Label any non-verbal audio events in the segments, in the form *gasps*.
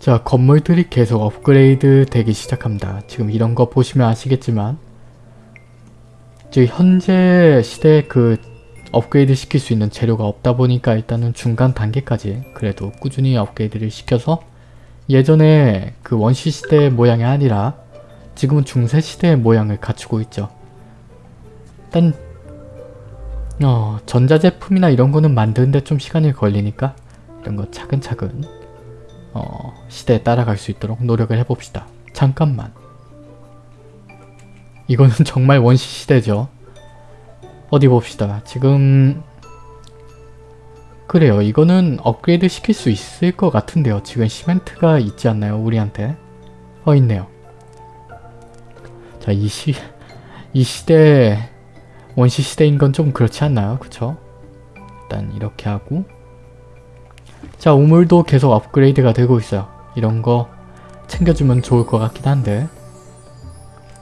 자 건물들이 계속 업그레이드 되기 시작합니다. 지금 이런 거 보시면 아시겠지만 지금 현재 시대에 그 업그레이드 시킬 수 있는 재료가 없다 보니까 일단은 중간 단계까지 그래도 꾸준히 업그레이드를 시켜서 예전에 그 원시 시대의 모양이 아니라 지금은 중세 시대의 모양을 갖추고 있죠. 일단 어, 전자제품이나 이런 거는 만드는데 좀 시간이 걸리니까 이런 거 차근차근 어, 시대에 따라갈 수 있도록 노력을 해봅시다. 잠깐만. 이거는 *laughs* 정말 원시 시대죠. 어디 봅시다. 지금 그래요. 이거는 업그레이드 시킬 수 있을 것 같은데요. 지금 시멘트가 있지 않나요? 우리한테? 어 있네요. 자, 이 시, 이 시대 원시 시대인 건 좀 그렇지 않나요? 그쵸? 일단 이렇게 하고 자, 우물도 계속 업그레이드가 되고 있어요. 이런 거 챙겨주면 좋을 것 같긴 한데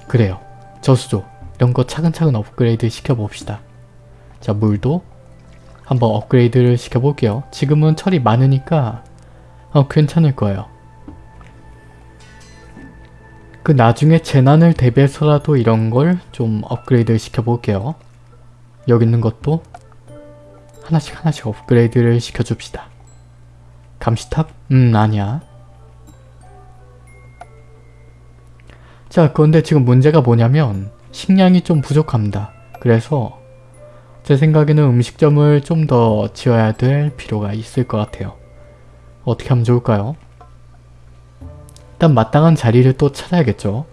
그래요. 저수조 이런 거 차근차근 업그레이드 시켜봅시다. 자, 물도 한번 업그레이드를 시켜볼게요. 지금은 철이 많으니까 어, 괜찮을 거예요. 그 나중에 재난을 대비해서라도 이런 걸 좀 업그레이드 시켜볼게요. 여기 있는 것도 하나씩 하나씩 업그레이드를 시켜줍시다. 감시탑? 음 아니야. 자 그런데 지금 문제가 뭐냐면 식량이 좀 부족합니다. 그래서 제 생각에는 음식점을 좀 더 지어야 될 필요가 있을 것 같아요. 어떻게 하면 좋을까요? 일단 마땅한 자리를 또 찾아야겠죠.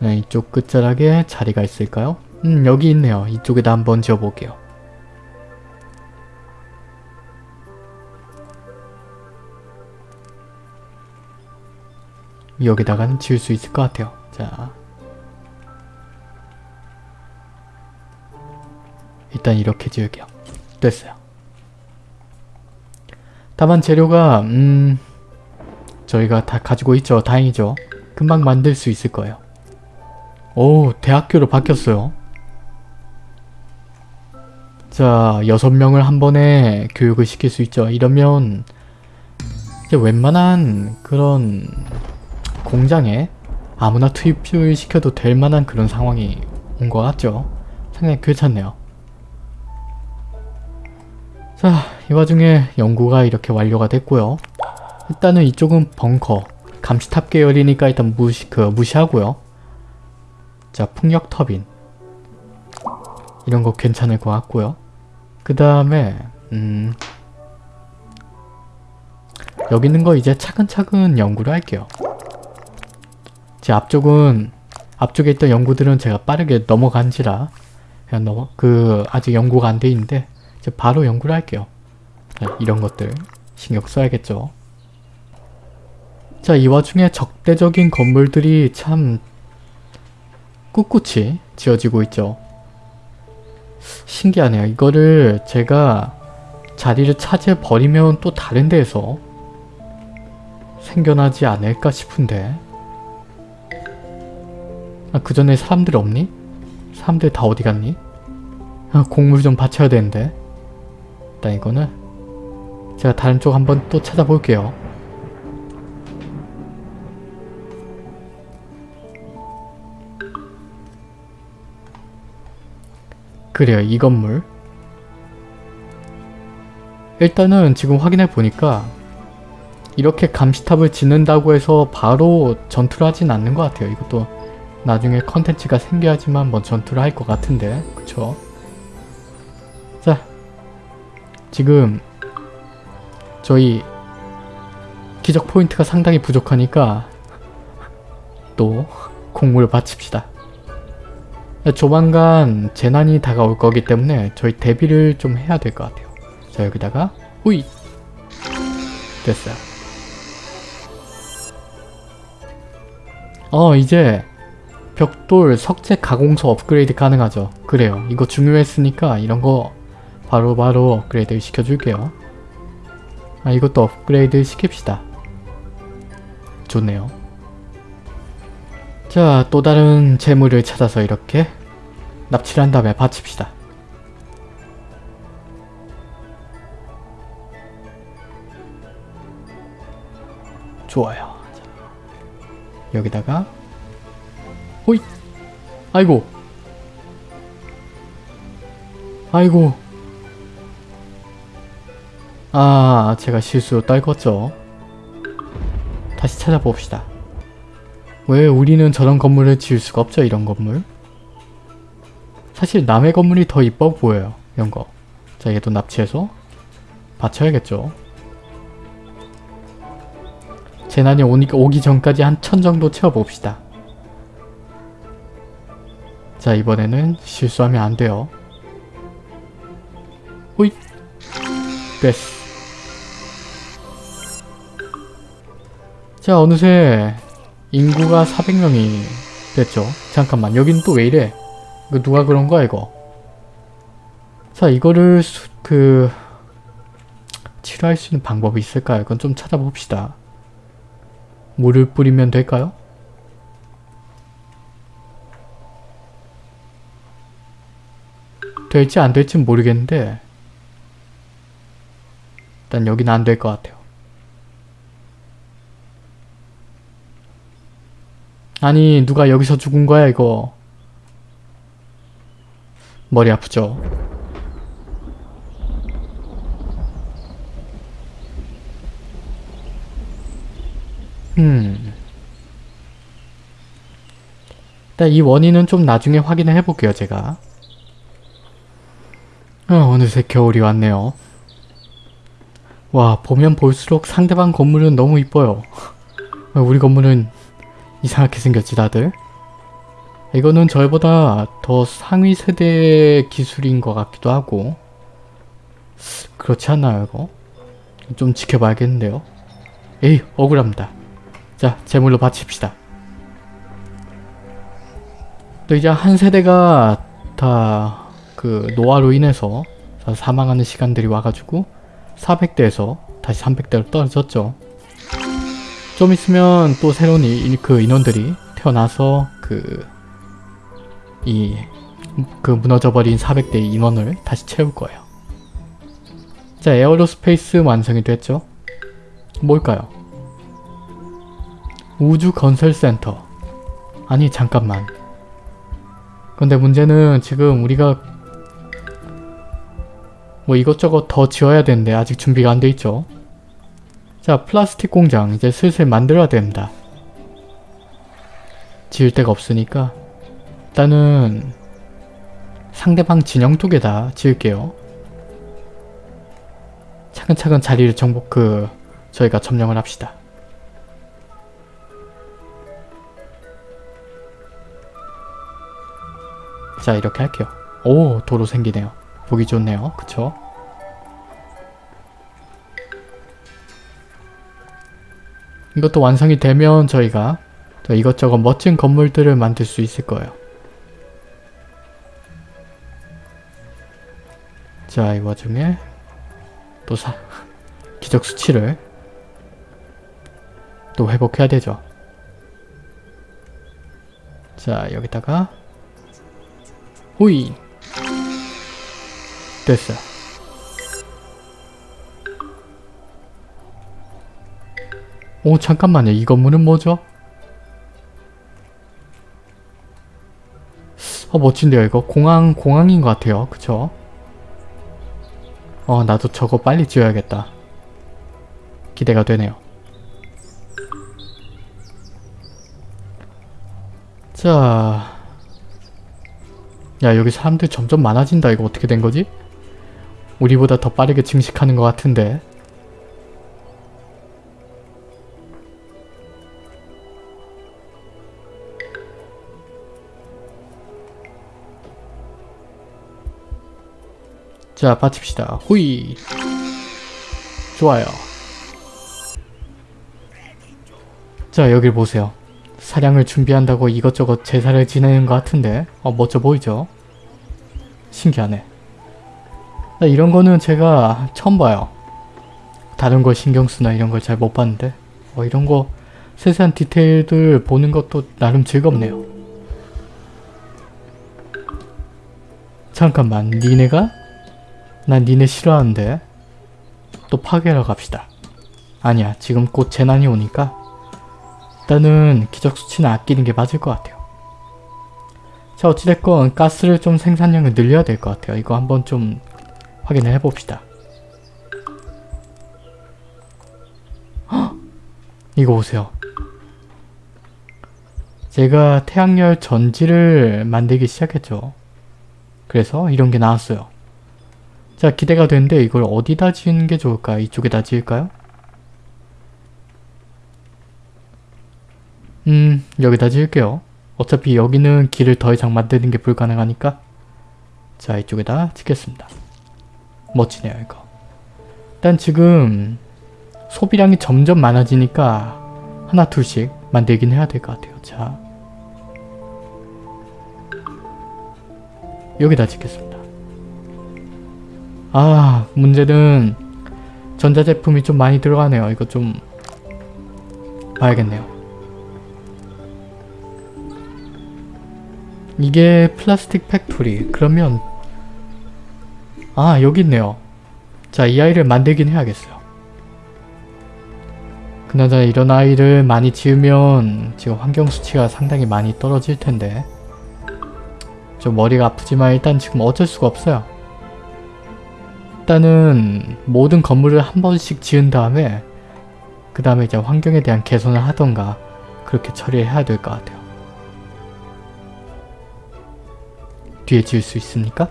네, 이쪽 끝자락에 자리가 있을까요? 음, 여기 있네요. 이쪽에다 한번 지어볼게요. 여기다가는 지을 수 있을 것 같아요. 자, 일단 이렇게 지을게요. 됐어요. 다만 재료가 음... 저희가 다 가지고 있죠. 다행이죠. 금방 만들 수 있을 거예요. 오, 대학교로 바뀌었어요. 자, 여섯 명을 한 번에 교육을 시킬 수 있죠. 이러면 웬만한 그런 공장에 아무나 투입을 시켜도 될 만한 그런 상황이 온 것 같죠. 상당히 괜찮네요. 자, 이 와중에 연구가 이렇게 완료가 됐고요. 일단은 이쪽은 벙커, 감시탑 계열이니까 일단 무시, 그, 무시하고요. 자, 풍력 터빈. 이런 거 괜찮을 것 같고요. 그 다음에 음... 여기 있는 거 이제 차근차근 연구를 할게요. 제 앞쪽은 앞쪽에 있던 연구들은 제가 빠르게 넘어간지라 그냥 넘어 그 아직 연구가 안 돼 있는데 이제 바로 연구를 할게요. 자, 이런 것들 신경 써야겠죠. 자, 이 와중에 적대적인 건물들이 참 꿋꿋이 지어지고 있죠. 신기하네요. 이거를 제가 자리를 차지해 버리면 또 다른 데에서 생겨나지 않을까 싶은데 아, 그 전에 사람들 없니? 사람들 다 어디 갔니? 아, 곡물 좀 받쳐야 되는데 일단 이거는 제가 다른 쪽 한번 또 찾아볼게요. 그래요 이 건물. 일단은 지금 확인해 보니까 이렇게 감시탑을 짓는다고 해서 바로 전투를 하진 않는 것 같아요. 이것도 나중에 컨텐츠가 생겨야지만 뭐 전투를 할 것 같은데 그쵸? 자 지금 저희 기적 포인트가 상당히 부족하니까 또 *laughs* 공물을 바칩시다 조만간 재난이 다가올 거기 때문에 저희 대비를 좀 해야 될 것 같아요. 자 여기다가 우이 됐어요. 어 이제 벽돌 석재 가공소 업그레이드 가능하죠. 그래요. 이거 중요했으니까 이런 거 바로바로 바로 업그레이드 시켜줄게요. 아 이것도 업그레이드 시킵시다. 좋네요. 자, 또 다른 재물을 찾아서 이렇게 납치를 한 다음에 바칩시다. 좋아요. 여기다가 호이 아이고 아이고 아 제가 실수로 떨궜죠? 다시 찾아봅시다 왜 우리는 저런 건물을 지을 수가 없죠 이런 건물? 사실 남의 건물이 더 이뻐 보여요 이런 거. 자 얘도 납치해서 받쳐야겠죠. 재난이 오니, 오기 전까지 한 천 정도 채워봅시다. 자 이번에는 실수하면 안 돼요. 호잇 됐어. 자 어느새 인구가 400명이 됐죠. 잠깐만 여긴 또 왜 이래? 이거 누가 그런 거야 이거? 자 이거를 수, 그 치료할 수 있는 방법이 있을까요? 그건 좀 찾아봅시다. 물을 뿌리면 될까요? 될지 안 될지 모르겠는데 일단 여기는 안 될 것 같아요. 아니 누가 여기서 죽은 거야 이거? 머리 아프죠? 음. 일단 이 원인은 좀 나중에 확인을 해볼게요 제가. 어, 어느새 겨울이 왔네요. 와 보면 볼수록 상대방 건물은 너무 이뻐요. 우리 건물은 이상하게 생겼지 다들? 이거는 저희보다 더 상위 세대 기술인 것 같기도 하고. 그렇지 않나요 이거? 좀 지켜봐야겠는데요? 에이 억울합니다. 자 제물로 바칩시다. 또 이제 한 세대가 다 그 노화로 인해서 다 사망하는 시간들이 와가지고 400대에서 다시 300대로 떨어졌죠 좀 있으면 또 새로운 이, 그 인원들이 태어나서 그 이 그 무너져버린 400대 인원을 다시 채울 거예요. 자 aerospace 완성이 됐죠? 뭘까요? 우주건설센터 아니 잠깐만 근데 문제는 지금 우리가 뭐 이것저것 더 지어야 되는데 아직 준비가 안 돼 있죠? 자 플라스틱 공장 이제 슬슬 만들어야 됩니다. 지을 데가 없으니까 일단은 상대방 진영 두개다 지을게요. 차근차근 자리를 정복 그 저희가 점령을 합시다. 자 이렇게 할게요. 오 도로 생기네요. 보기 좋네요. 그쵸? 이것도 완성이 되면 저희가 또 이것저것 멋진 건물들을 만들 수 있을 거예요. 자, 이 와중에 또 사, *laughs* 기적 수치를 또 회복해야 되죠. 자, 여기다가 호이 됐어요. 오 잠깐만요. 이 건물은 뭐죠? 어 멋진데요 이거? 공항 공항인 것 같아요. 그쵸? 어 나도 저거 빨리 지어야겠다. 기대가 되네요. 자... 야 여기 사람들 점점 많아진다. 이거 어떻게 된 거지? 우리보다 더 빠르게 증식하는 것 같은데 자 받칩시다. 후이. 좋아요. 자 여길 보세요. 사냥을 준비한다고 이것저것 제사를 지내는 것 같은데 어 멋져 보이죠? 신기하네. 나 이런 거는 제가 처음 봐요. 다른 걸 신경쓰나 이런 걸 잘 못 봤는데. 어 이런 거 세세한 디테일들 보는 것도 나름 즐겁네요. 잠깐만 니네가? 난 니네 싫어하는데 또 파괴하러 갑시다. 아니야 지금 곧 재난이 오니까 일단은 기적 수치는 아끼는 게 맞을 것 같아요. 자 어찌됐건 가스를 좀 생산량을 늘려야 될 것 같아요. 이거 한번 좀 확인을 해봅시다. 헉! 이거 보세요. 제가 태양열 전지를 만들기 시작했죠. 그래서 이런 게 나왔어요. 자 기대가 되는데 이걸 어디다 지은 게 좋을까? 이쪽에다 지을까요? 음 여기다 지을게요. 어차피 여기는 길을 더 이상 만드는 게 불가능하니까 자 이쪽에다 짓겠습니다. 멋지네요 이거. 일단 지금 소비량이 점점 많아지니까 하나 둘씩 만들긴 해야 될 것 같아요. 자 여기다 짓겠습니다. 아 문제는 전자제품이 좀 많이 들어가네요. 이거 좀 봐야겠네요. 이게 plastic factory 그러면 아 여기 있네요 자 이 아이를 만들긴 해야겠어요 그나저나 이런 아이를 많이 지으면 지금 환경 수치가 상당히 많이 떨어질 텐데 좀 머리가 아프지만 일단 지금 어쩔 수가 없어요 일단은 모든 건물을 한 번씩 지은 다음에 그 다음에 이제 환경에 대한 개선을 하던가 그렇게 처리해야 될 것 같아요 뒤에 지을 수 있습니까?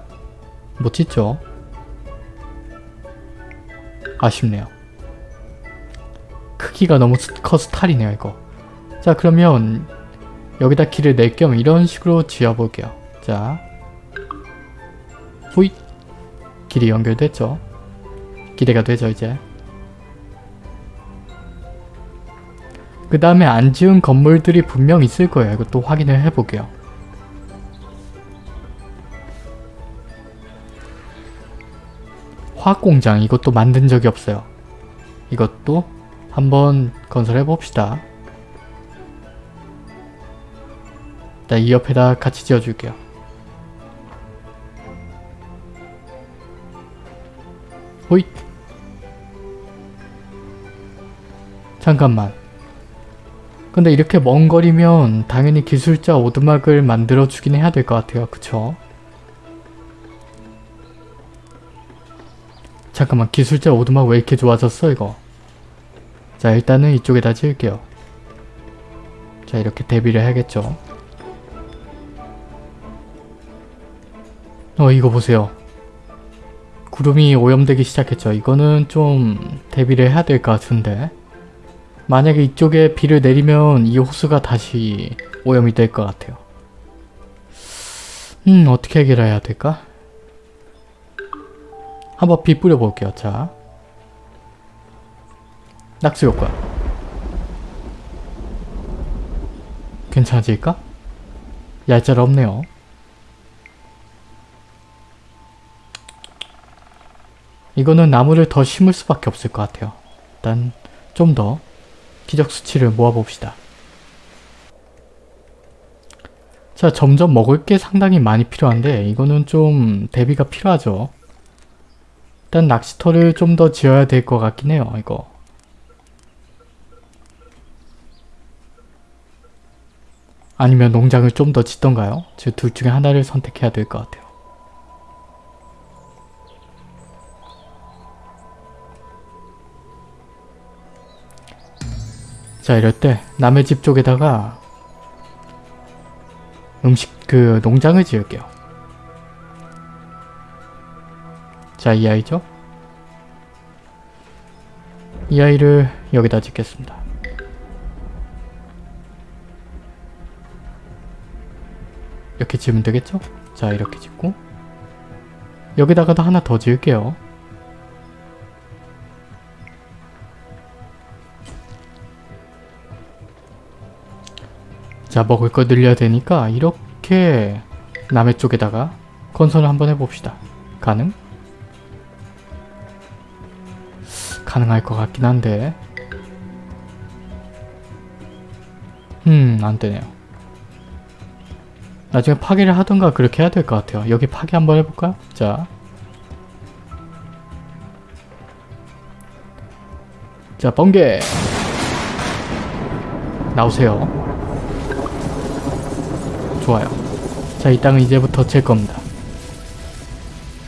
못 짓죠? 아쉽네요. 크기가 너무 커서 탈이네요 이거. 자 그러면 여기다 길을 낼 겸 이런 식으로 지어볼게요. 자 후잇 길이 연결됐죠? 기대가 되죠 이제. 그 다음에 안 지은 건물들이 분명 있을 거예요. 이것도 확인을 해볼게요. 화학공장 이것도 만든 적이 없어요. 이것도 한번 건설해 봅시다. 일단 이 옆에다 같이 지어줄게요. 호잇! 잠깐만. 근데 이렇게 먼 거리면 당연히 기술자 오두막을 만들어 주긴 해야 될 것 같아요. 그쵸? 잠깐만 기술자 오두막 왜 이렇게 좋아졌어 이거 자 일단은 이쪽에다 지을게요 자 이렇게 대비를 해야겠죠 어 이거 보세요 구름이 오염되기 시작했죠 이거는 좀 대비를 해야 될 것 같은데 만약에 이쪽에 비를 내리면 이 호수가 다시 오염이 될 것 같아요 음 어떻게 해결해야 될까? 한번 비 뿌려볼게요. 자. 낙수 효과. 괜찮아질까? 얄짤 없네요. 이거는 나무를 더 심을 수밖에 없을 것 같아요. 일단 좀 더 기적 수치를 모아봅시다. 자 점점 먹을 게 상당히 많이 필요한데 이거는 좀 대비가 필요하죠. 일단 낚시터를 좀 더 지어야 될 것 같긴 해요. 이거. 아니면 농장을 좀 더 짓던가요? 둘 중에 하나를 선택해야 될 것 같아요. 자 이럴 때 남의 집 쪽에다가 음식 그 농장을 지을게요. 자, 이 아이죠? 이 아이를 여기다 짓겠습니다. 이렇게 지으면 되겠죠? 자, 이렇게 짓고 여기다가도 하나 더 지을게요. 자, 먹을 거 늘려야 되니까 이렇게 남의 쪽에다가 건설을 한번 해봅시다. 가능? 가능할 것 같긴 한데 음 안되네요 나중에 파괴를 하던가 그렇게 해야 될 것 같아요 여기 파괴 한번 해볼까요? 자 자, 번개! 나오세요. 좋아요. 자, 이 땅은 이제부터 제 겁니다.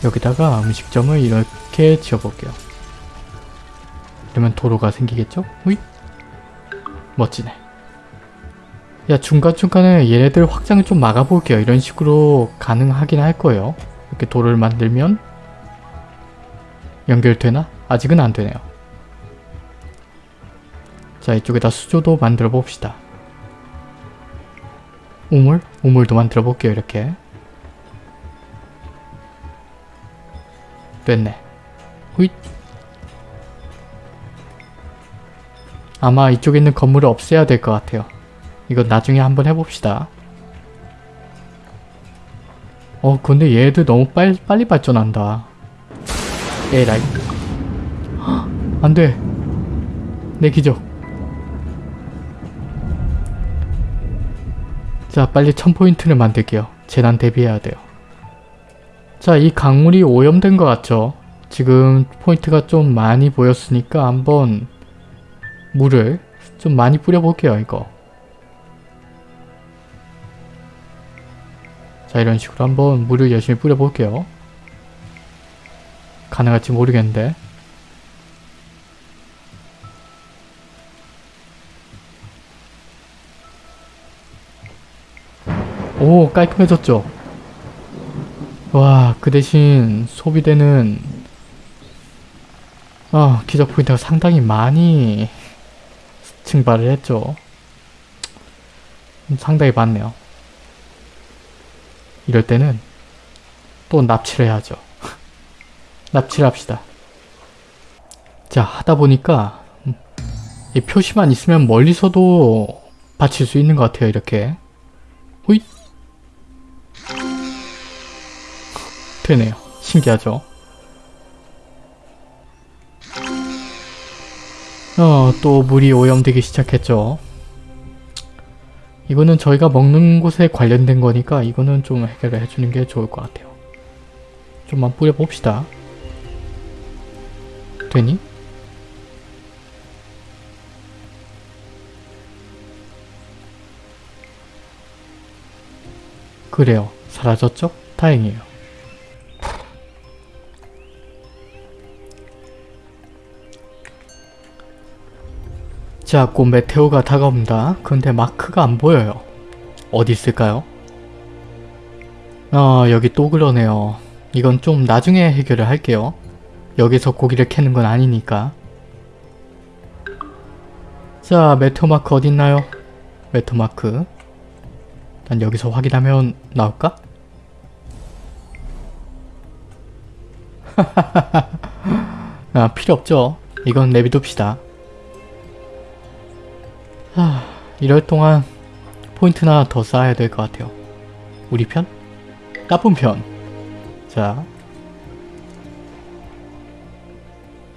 여기다가 음식점을 이렇게 지어볼게요. 그러면 도로가 생기겠죠? 후이? 멋지네. 야 중간중간에 얘네들 확장을 좀 막아볼게요. 이런 식으로 가능하긴 할 거예요. 이렇게 도로를 만들면 연결되나? 아직은 안 되네요. 자 이쪽에다 수조도 만들어 봅시다. 우물? 우물도 만들어 볼게요. 이렇게. 됐네. 후잇. 아마 이쪽에 있는 건물을 없애야 될 것 같아요. 이거 나중에 한번 해봅시다. 어 근데 얘들 너무 빨리, 빨리 발전한다. 에라이. 헉, 안돼. 내 기적. 자 빨리 1000포인트를 만들게요. 재난 대비해야 돼요. 자 이 강물이 오염된 것 같죠? 지금 포인트가 좀 많이 보였으니까 한번 물을 좀 많이 뿌려볼게요 이거. 자 이런 식으로 한번 물을 열심히 뿌려볼게요. 가능할지 모르겠는데 오 깔끔해졌죠? 와 그 대신 소비되는 아 기적 포인트가 상당히 많이 증발을 했죠. 음, 상당히 많네요. 이럴 때는 또 납치를 해야죠. *laughs* 납치를 합시다. 자 하다 보니까 음, 이 표시만 있으면 멀리서도 받칠 수 있는 것 같아요 이렇게 되네요 신기하죠 어 또 물이 오염되기 시작했죠 이거는 저희가 먹는 곳에 관련된 거니까 이거는 좀 해결을 해주는 게 좋을 것 같아요 좀만 뿌려봅시다 되니? 그래요. 사라졌죠? 다행이에요. 자, 곧 메테오가 다가옵니다. 근데 마크가 안 보여요. 어디 있을까요? 아, 여기 또 그러네요. 이건 좀 나중에 해결을 할게요. 여기서 고기를 캐는 건 아니니까. 자, 메테오 마크 어딨나요? 메테오 마크. 난 여기서 확인하면 나올까? *laughs* 아, 필요 없죠. 이건 내비둡시다. 하, 이럴 동안 포인트나 더 쌓아야 될 것 같아요. 우리 편? 나쁜 편. 자.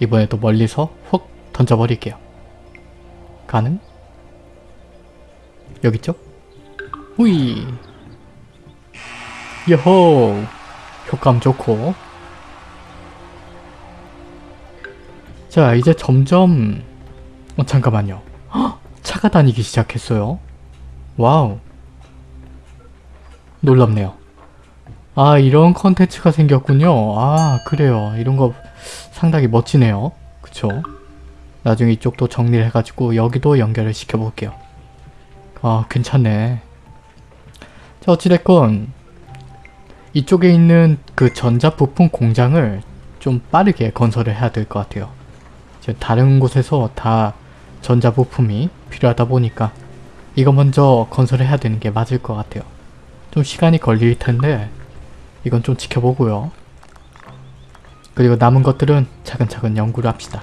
이번에도 멀리서 훅 던져버릴게요. 가능? 여기 있죠? 후이 여호 효과음 좋고 자 이제 점점 어 잠깐만요 헉, 차가 다니기 시작했어요. 와우. 놀랍네요. 아 이런 컨텐츠가 생겼군요. 아 그래요. 이런 거 상당히 멋지네요. 그쵸? 나중에 이쪽도 정리를 해가지고 여기도 연결을 시켜볼게요. 아 괜찮네. 자 어찌됐건 이쪽에 있는 그 전자부품 공장을 좀 빠르게 건설을 해야 될 것 같아요. 다른 곳에서 다 전자부품이 필요하다 보니까 이거 먼저 건설을 해야 되는 게 맞을 것 같아요. 좀 시간이 걸릴 텐데 이건 좀 지켜보고요. 그리고 남은 것들은 차근차근 연구를 합시다.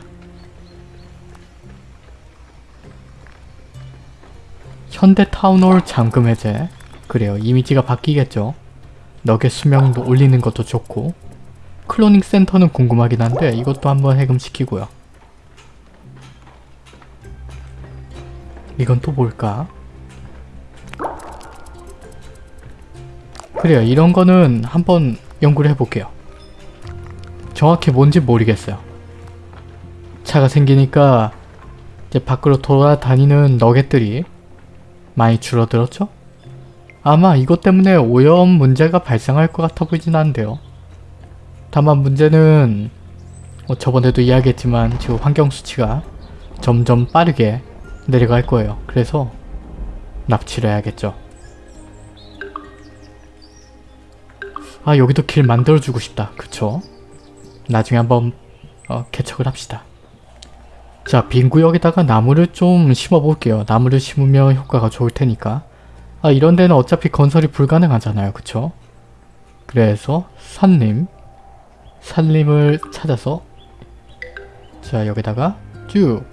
현대 town hall 잠금 해제 그래요. 이미지가 바뀌겠죠. 너겟 수명도 올리는 것도 좋고 cloning center는 궁금하긴 한데 이것도 한번 해금시키고요. 이건 또 뭘까? 그래요. 이런 거는 한번 연구를 해볼게요. 정확히 뭔지 모르겠어요. 차가 생기니까 이제 밖으로 돌아다니는 너겟들이 많이 줄어들었죠? 아마 이것 때문에 오염 문제가 발생할 것 같아 보이진 않은데요. 다만 문제는 뭐 저번에도 이야기했지만 지금 환경 수치가 점점 빠르게 내려갈 거예요. 그래서 납치를 해야겠죠. 아 여기도 길 만들어주고 싶다. 그쵸? 나중에 한번 어, 개척을 합시다. 자, 빈 구역에다가 나무를 좀 심어볼게요. 나무를 심으면 효과가 좋을 테니까. 아, 이런 데는 어차피 건설이 불가능하잖아요. 그쵸? 그래서 산림, 산림을 찾아서 자, 여기다가 쭉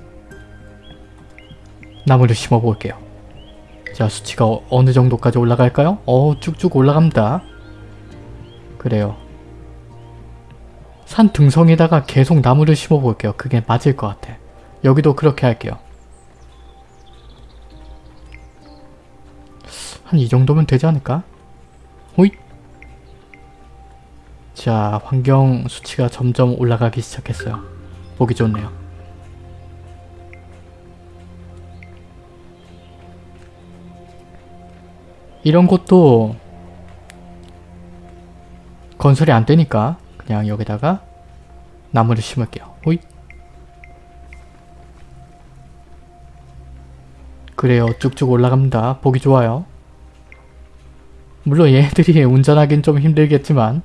나무를 심어볼게요. 자, 수치가 어, 어느 정도까지 올라갈까요? 어, 쭉쭉 올라갑니다. 그래요. 산 등성에다가 계속 나무를 심어볼게요. 그게 맞을 것 같아. 여기도 그렇게 할게요. 한 이 정도면 되지 않을까? 호잇! 자, 환경 수치가 점점 올라가기 시작했어요. 보기 좋네요. 이런 것도 건설이 안 되니까 그냥 여기다가 나무를 심을게요. 호잇! 그래요. 쭉쭉 올라갑니다. 보기 좋아요. 물론 얘들이 *laughs* 운전하긴 좀 힘들겠지만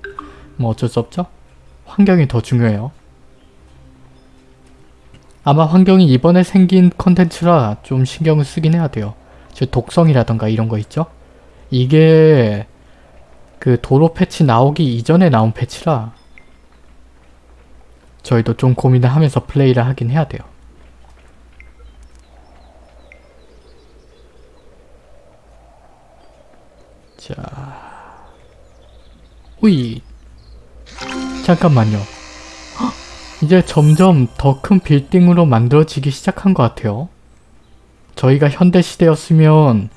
뭐 어쩔 수 없죠. 환경이 더 중요해요. 아마 환경이 이번에 생긴 컨텐츠라 좀 신경을 쓰긴 해야 돼요. 저 독성이라던가 이런 거 있죠? 이게 그 도로 패치 나오기 이전에 나온 패치라 저희도 좀 고민을 하면서 플레이를 하긴 해야 돼요. 자, 후이 잠깐만요. 헉! 이제 점점 더 큰 빌딩으로 만들어지기 시작한 것 같아요. 저희가 현대시대였으면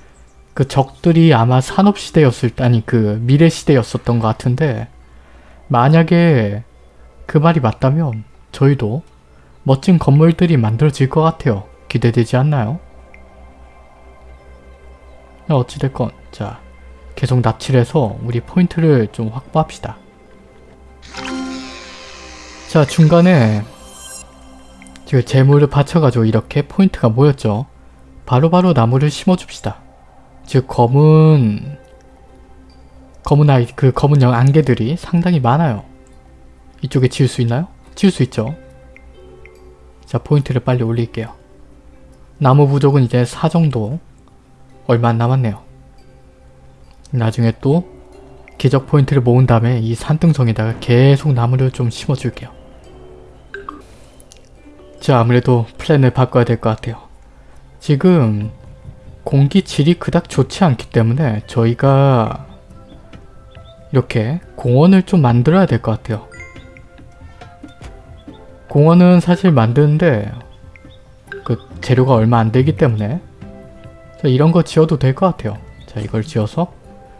그 적들이 아마 산업시대였을 때 아니 그 미래시대였었던 것 같은데 만약에 그 말이 맞다면 저희도 멋진 건물들이 만들어질 것 같아요. 기대되지 않나요? 어찌됐건 자 계속 납치를 해서 우리 포인트를 좀 확보합시다. 자 중간에 지금 재물을 받쳐가지고 이렇게 포인트가 모였죠. 바로바로 나무를 심어줍시다. 즉 검은 검은 아이 그 검은 영 안개들이 상당히 많아요. 이쪽에 지을 수 있나요? 지을 수 있죠. 자 포인트를 빨리 올릴게요. 나무 부족은 이제 4 정도 얼마 안 남았네요. 나중에 또 기적 포인트를 모은 다음에 이 산등성에다가 계속 나무를 좀 심어줄게요. 자 아무래도 플랜을 바꿔야 될 것 같아요. 지금 공기 질이 그닥 좋지 않기 때문에 저희가 이렇게 공원을 좀 만들어야 될 것 같아요. 공원은 사실 만드는데 그 재료가 얼마 안 되기 때문에 자, 이런 거 지어도 될 것 같아요. 자 이걸 지어서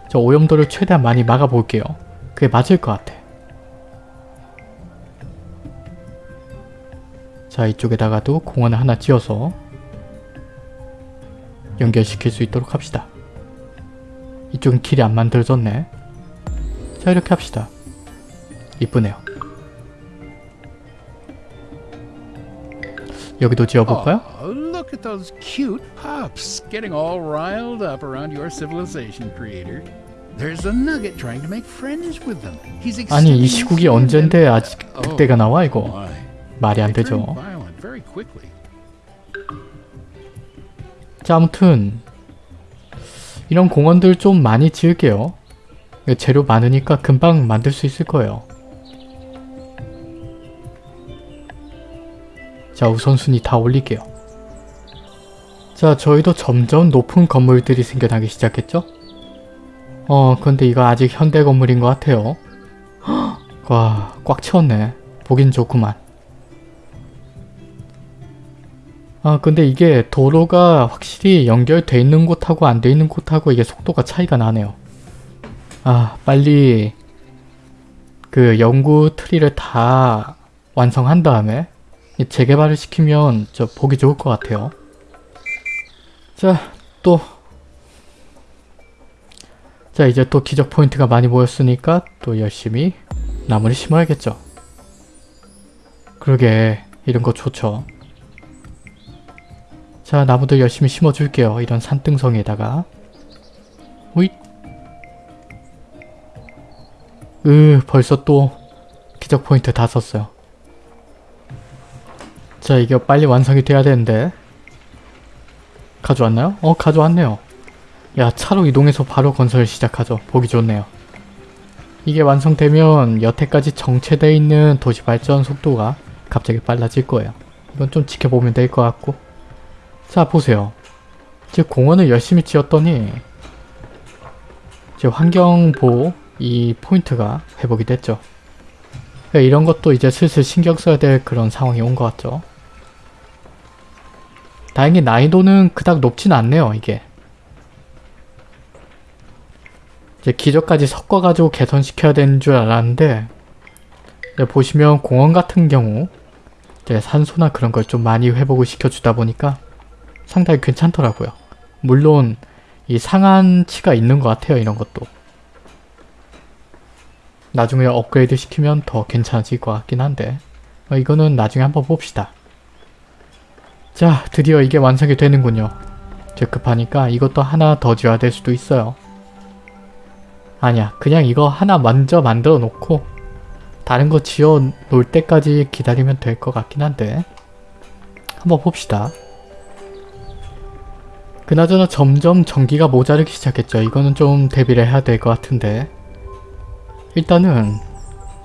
저 오염도를 최대한 많이 막아볼게요. 그게 맞을 것 같아. 자 이쪽에다가도 공원을 하나 지어서 연결시킬 수 있도록 합시다. 이쪽은 길이 안 만들어졌네. 자 이렇게 합시다. 이쁘네요. 여기도 지어볼까요? Oh, look at those cute pups getting all riled up around your civilization creator. There's a nugget trying to make friends with them. He's 아니 이 시국이 언젠데 아직 그때가 나와 이거? 말이 안 되죠. 자 아무튼 이런 공원들 좀 많이 지을게요. 재료 많으니까 금방 만들 수 있을 거예요. 자 우선순위 다 올릴게요. 자 저희도 점점 높은 건물들이 생겨나기 시작했죠? 어 근데 이거 아직 현대 건물인 것 같아요. *gasps* 와 꽉 채웠네. 보긴 좋구만. 아 근데 이게 도로가 확실히 연결돼 있는 곳하고 안 돼 있는 곳하고 이게 속도가 차이가 나네요. 아 빨리 그 연구 트리를 다 완성한 다음에 이 재개발을 시키면 저 보기 좋을 것 같아요. 자 또 자 이제 또 기적 포인트가 많이 모였으니까 또 열심히 나무를 심어야겠죠. 그러게 이런 거 좋죠. 자 나무도 열심히 심어줄게요. 이런 산등성에다가 오잇 으 벌써 또 기적 포인트 다 썼어요. 자 이게 빨리 완성이 돼야 되는데 가져왔나요? 어 가져왔네요. 야 차로 이동해서 바로 건설을 시작하죠. 보기 좋네요. 이게 완성되면 여태까지 정체되어 있는 도시 발전 속도가 갑자기 빨라질 거예요. 이건 좀 지켜보면 될 것 같고 자 보세요. 지금 공원을 열심히 지었더니 지금 환경보호 이 포인트가 회복이 됐죠. 그러니까 이런 것도 이제 슬슬 신경 써야 될 그런 상황이 온 것 같죠. 다행히 난이도는 그닥 높진 않네요, 이게. 이제 기저까지 섞어가지고 개선시켜야 되는 줄 알았는데 보시면 공원 같은 경우 산소나 그런 걸 좀 많이 회복을 시켜주다 보니까 상당히 괜찮더라고요. 물론 이 상한치가 있는 것 같아요, 이런 것도. 나중에 업그레이드 시키면 더 괜찮아질 것 같긴 한데 어, 이거는 나중에 한번 봅시다. 자 드디어 이게 완성이 되는군요. 제 급하니까 이것도 하나 더 지어야 될 수도 있어요. 아니야 그냥 이거 하나 먼저 만들어 놓고 다른 거 지어 놓을 때까지 기다리면 될 것 같긴 한데 한번 봅시다. 그나저나 점점 전기가 모자르기 시작했죠. 이거는 좀 대비를 해야 될 것 같은데 일단은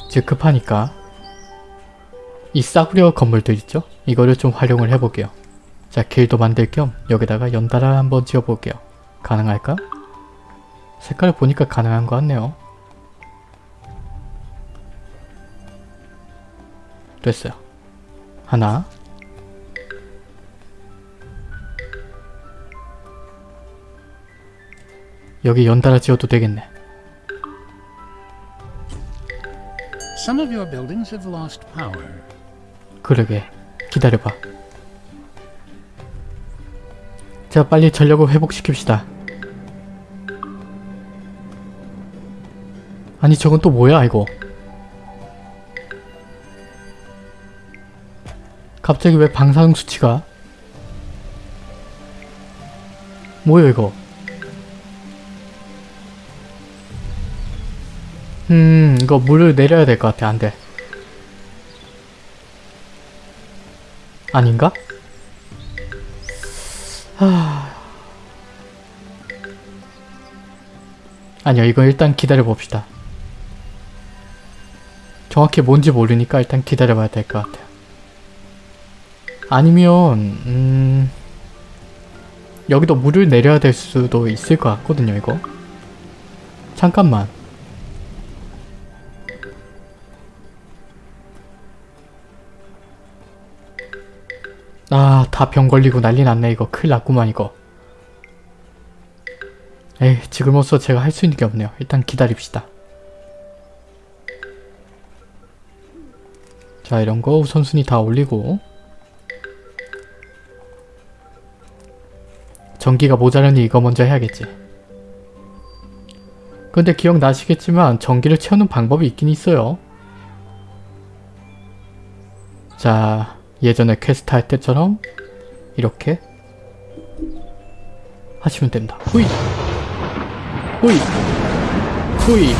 이제 급하니까 이 싸구려 건물들 있죠? 이거를 좀 활용을 해볼게요. 자 길도 만들 겸 여기다가 연달아 한번 지어볼게요. 가능할까? 색깔을 보니까 가능한 것 같네요. 됐어요. 하나 여기 연달아 지어도 되겠네. 그러게. 기다려봐. 자 빨리 전력을 회복시킵시다. 아니 저건 또 뭐야 이거? 갑자기 왜 방사능 수치가? 뭐야 이거 음 이거 물을 내려야 될 것 같아 안돼. 아닌가? 하... 아니요 이거 일단 기다려 봅시다. 정확히 뭔지 모르니까 일단 기다려 봐야 될 것 같아요. 아니면 음... 여기도 물을 내려야 될 수도 있을 것 같거든요 이거. 잠깐만 아, 다 병 걸리고 난리 났네 이거. 큰일 났구만 이거. 에이, 지금으로서 제가 할 수 있는 게 없네요. 일단 기다립시다. 자, 이런 거 우선순위 다 올리고 전기가 모자라니 이거 먼저 해야겠지. 근데 기억나시겠지만 전기를 채우는 방법이 있긴 있어요. 자, 예전에 퀘스트 할 때처럼 이렇게 하시면 됩니다. 후이! 후이! 후이!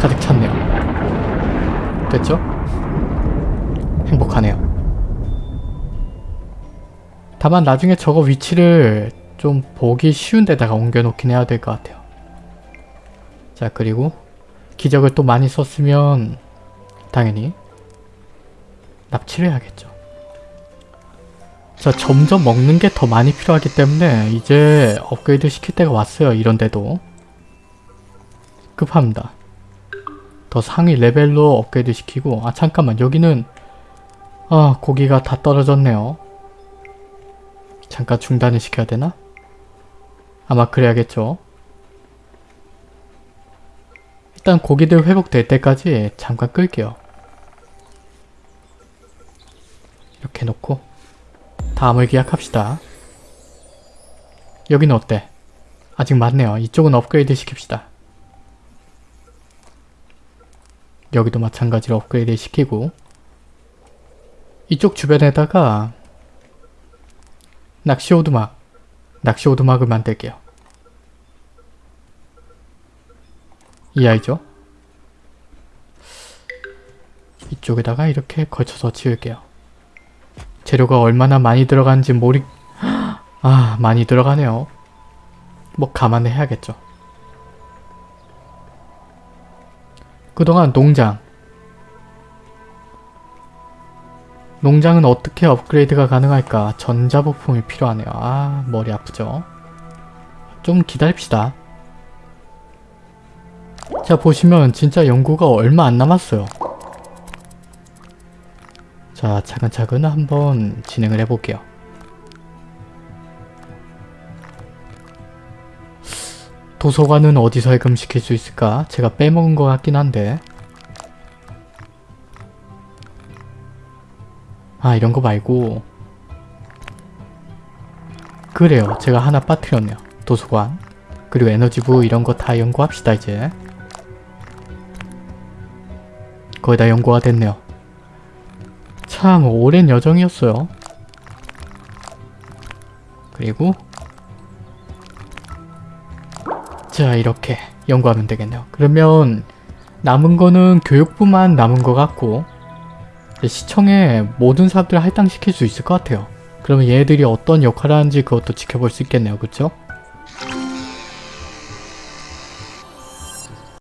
가득 찼네요. 됐죠? 행복하네요. 다만 나중에 저거 위치를 좀 보기 쉬운 데다가 옮겨놓긴 해야 될 것 같아요. 자 그리고 기적을 또 많이 썼으면 당연히 납치를 해야겠죠. 자 점점 먹는 게 더 많이 필요하기 때문에 이제 업그레이드 시킬 때가 왔어요. 이런데도 급합니다. 더 상위 레벨로 업그레이드 시키고 아 잠깐만 여기는 아 고기가 다 떨어졌네요. 잠깐 중단을 시켜야 되나? 아마 그래야겠죠. 일단 고기들 회복될 때까지 잠깐 끌게요. 놓고 다음을 기약합시다. 여기는 어때? 아직 많네요. 이쪽은 업그레이드 시킵시다. 여기도 마찬가지로 업그레이드 시키고 이쪽 주변에다가 낚시 오두막 낚시 오두막을 만들게요. 이 아이죠? 이쪽에다가 이렇게 걸쳐서 지을게요. 재료가 얼마나 많이 들어가는지 모르... 아 많이 들어가네요. 뭐 감안을 해야겠죠. 그동안 농장 농장은 어떻게 업그레이드가 가능할까? 전자부품이 필요하네요. 아 머리 아프죠? 좀 기다립시다. 자 보시면 진짜 연구가 얼마 안 남았어요. 자 차근차근 한번 진행을 해볼게요. 도서관은 어디서 해금시킬 수 있을까? 제가 빼먹은 것 같긴 한데. 아 이런 거 말고. 그래요. 제가 하나 빠뜨렸네요. 도서관. 그리고 에너지부 이런 거 다 연구합시다 이제. 거의 다 연구가 됐네요 참 오랜 여정이었어요 그리고 자 이렇게 연구하면 되겠네요. 그러면 남은 거는 교육부만 남은 것 같고 시청에 모든 사람들을 할당시킬 수 있을 것 같아요. 그러면 얘들이 어떤 역할을 하는지 그것도 지켜볼 수 있겠네요. 그쵸?